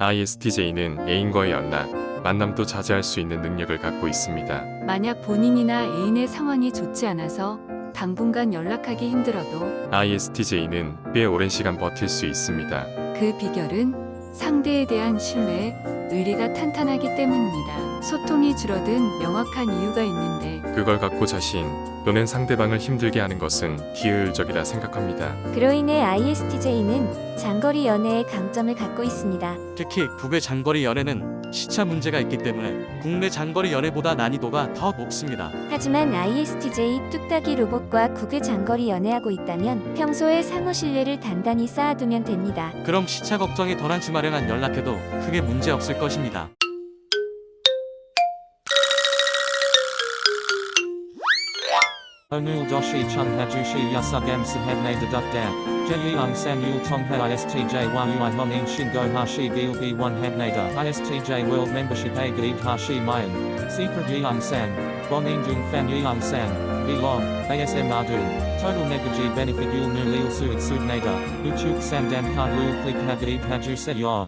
ISTJ는 애인과의 연락, 만남도 자제할 수 있는 능력을 갖고 있습니다. 만약 본인이나 애인의 상황이 좋지 않아서 당분간 연락하기 힘들어도 ISTJ는 꽤 오랜 시간 버틸 수 있습니다. 그 비결은 상대에 대한 신뢰, 의리가 탄탄하기 때문입니다. 소통이 줄어든 명확한 이유가 있는데 그걸 갖고 자신 또는 상대방을 힘들게 하는 것은 비효율적이라 생각합니다. 그로 인해 ISTJ는 장거리 연애의 강점을 갖고 있습니다. 특히 국외 장거리 연애는 시차 문제가 있기 때문에 국내 장거리 연애보다 난이도가 더 높습니다. 하지만 ISTJ 뚝딱이 로봇과 국외 장거리 연애하고 있다면 평소에 상호 신뢰를 단단히 쌓아두면 됩니다. 그럼 시차 걱정이 덜한 주말에만 연락해도 크게 문제 없을 것입니다. Onul doshi chung hajushi yasugam sahabne deduk da. Jeyung san yul tongha istj yui honin shingo hashi gil b1 habnada. Istj world membership a gaib hashi mayan. Secret yeung san. Bonin jung fan yeung san. Belong. ASM adu. Total negaji benefit yul nu lil suit subnada. Uchuk sandan card lul click hagaib haju se yor.